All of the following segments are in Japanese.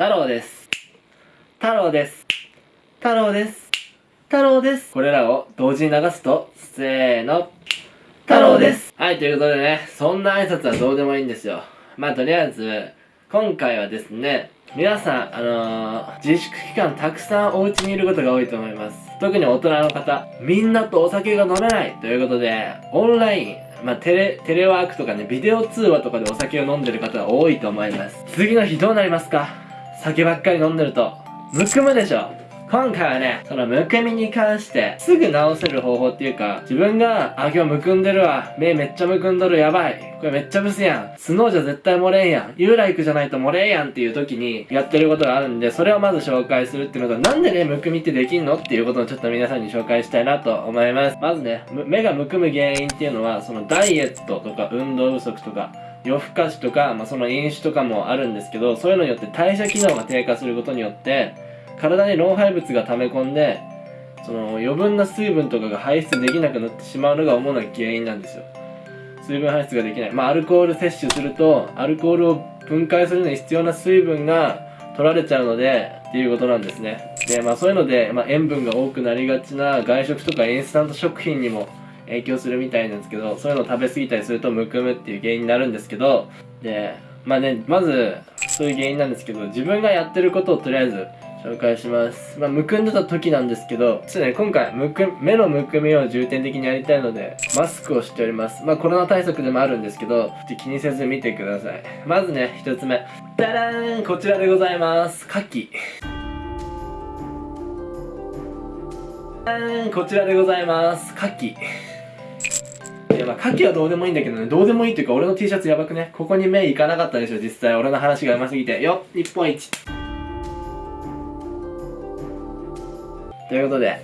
太郎です。太郎です。太郎です。太郎です。これらを同時に流すとせーの。太郎です。はいということでねそんな挨拶はどうでもいいんですよ。まあとりあえず今回はですね皆さん、あのー、自粛期間たくさんお家にいることが多いと思います。特に大人の方、みんなとお酒が飲めない。ということで、オンライン、まあ、テレ、テレワークとかね、ビデオ通話とかでお酒を飲んでる方が多いと思います。次の日どうなりますか？酒ばっかり飲んでると。むくむでしょ今回はね、そのむくみに関して、すぐ治せる方法っていうか、自分が、あ、今日むくんでるわ。目めっちゃむくんどる、やばい。これめっちゃブスやん。スノーじゃ絶対漏れんやん。ユーライクじゃないと漏れんやんっていう時にやってることがあるんで、それをまず紹介するっていうのと、なんでね、むくみってできんのっていうことをちょっと皆さんに紹介したいなと思います。まずね、目がむくむ原因っていうのは、そのダイエットとか運動不足とか、夜更かしとか、まあ、その飲酒とかもあるんですけど、そういうのによって代謝機能が低下することによって、体に老廃物が溜め込んでその余分な水分とかが排出できなくなってしまうのが主な原因なんですよ。水分排出ができない。まあアルコール摂取するとアルコールを分解するのに必要な水分が取られちゃうのでっていうことなんですね。でまあそういうので、まあ、塩分が多くなりがちな外食とかインスタント食品にも影響するみたいなんですけどそういうのを食べ過ぎたりするとむくむっていう原因になるんですけどでまあねまずそういう原因なんですけど自分がやってることをとりあえず紹介します。まあ、むくんでた時なんですけど、ちょっとね、今回、むく、目のむくみを重点的にやりたいので、マスクをしております。まあ、コロナ対策でもあるんですけど、ちょっと気にせず見てください。まずね、一つ目。ダラーンこちらでございます。牡蠣。こちらでございます。牡蠣。いやまあ、牡蠣はどうでもいいんだけどね、どうでもいいっていうか、俺の T シャツやばくね？ここに目いかなかったでしょ、実際。俺の話が上手すぎて。よっ、日本一。ということで、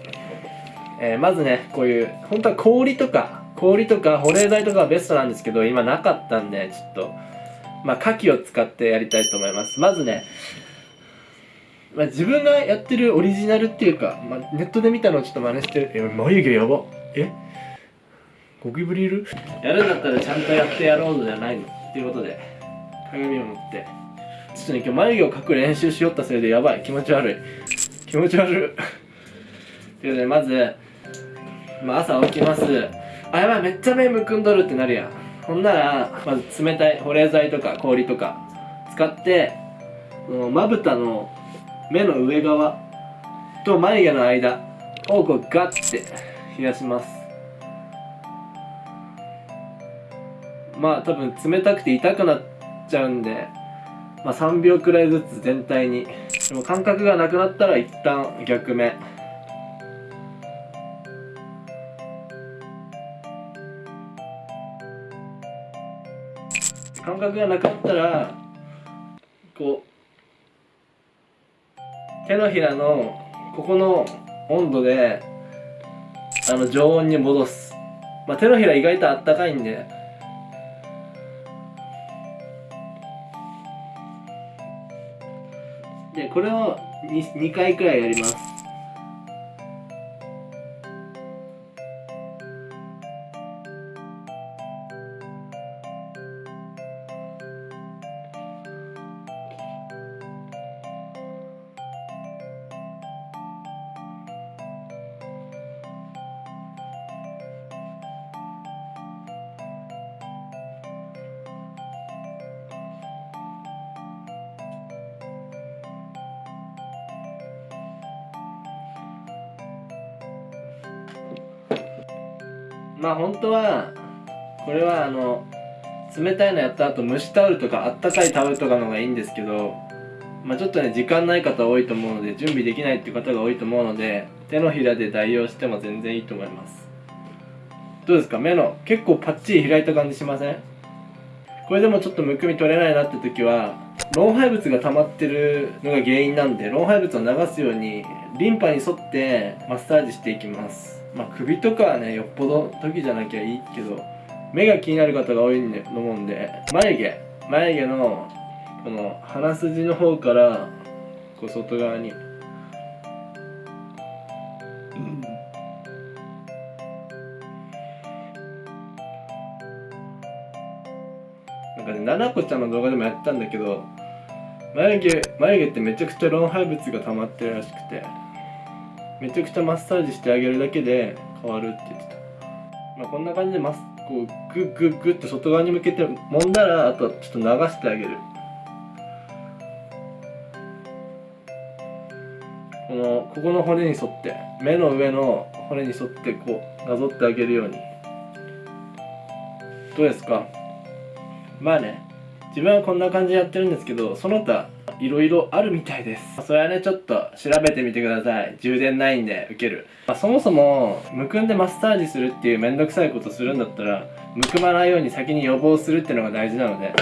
えー、まずね、こういう、本当は氷とか、氷とか保冷剤とかはベストなんですけど、今なかったんで、ちょっと、まあ、牡蠣を使ってやりたいと思います。まずね、まあ、自分がやってるオリジナルっていうか、まあ、ネットで見たのをちょっと真似してる。え、眉毛やば。え？ゴキブリいる？やるんだったらちゃんとやってやろうのじゃないの。っていうことで、鏡を持って。ちょっとね、今日眉毛を描く練習しよったせいでやばい。気持ち悪い。気持ち悪い。ということでまず、まあ、朝起きますあやばいめっちゃ目むくんどるってなるやんほんならまず冷たい保冷剤とか氷とか使ってまぶたの目の上側と眉毛の間をこうガッて冷やしますまあ多分冷たくて痛くなっちゃうんでまあ3秒くらいずつ全体に。でも感覚がなくなったら一旦逆目。感覚がなくなったらこう手のひらのここの温度であの常温に戻す、まあ、手のひら意外とあったかいんでこれを 2, 2回くらいやります。まあ本当はこれはあの冷たいのやった後蒸しタオルとかあったかいタオルとかの方がいいんですけどまあちょっとね時間ない方多いと思うので準備できないっていう方が多いと思うので手のひらで代用しても全然いいと思います。どうですか？目の結構パッチリ開いた感じしません？これでもちょっとむくみ取れないなって時は老廃物が溜まってるのが原因なんで老廃物を流すようにリンパに沿ってマッサージしていきます。まあ首とかはねよっぽど時じゃなきゃいいけど目が気になる方が多いと思うんで。眉毛。眉毛のこの鼻筋の方からこう外側に、うん、なんかね、ななこちゃんの動画でもやったんだけど、眉毛眉毛ってめちゃくちゃ老廃物が溜まってるらしくて。めちゃくちゃマッサージしてあげるだけで変わるって言ってた、まあ、こんな感じでマスこうグッグッグッと外側に向けて揉んだらあとちょっと流してあげる。このここの骨に沿って目の上の骨に沿ってこうなぞってあげるように。どうですか？まあね。自分はこんな感じでやってるんですけどその他いろいろあるみたいです。それはねちょっと調べてみてください。充電ないんで受ける、まあ、そもそもむくんでマッサージするっていうめんどくさいことするんだったらむくまないように先に予防するっていうのが大事なので。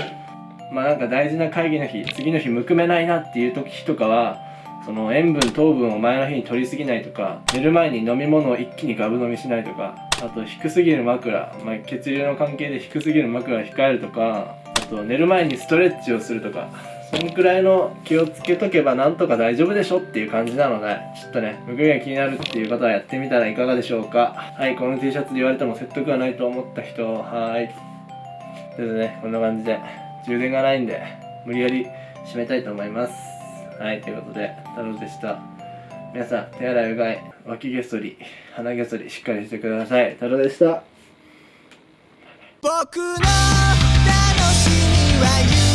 まあなんか大事な会議の日次の日むくめないなっていう時とかはその塩分糖分を前の日に取りすぎないとか寝る前に飲み物を一気にガブ飲みしないとかあと低すぎる枕、まあ、血流の関係で低すぎる枕を控えるとかと寝る前にストレッチをするとかそのくらいの気をつけとけばなんとか大丈夫でしょっていう感じなのでちょっとねむくみが気になるっていう方はやってみたらいかがでしょうか。はいこの T シャツで言われても説得がないと思った人はい。ということでねこんな感じで充電がないんで無理やり締めたいと思います。はいということで太郎でした。皆さん手洗いうがい脇げそり鼻げそりしっかりしてください。太郎でした。僕の楽しみは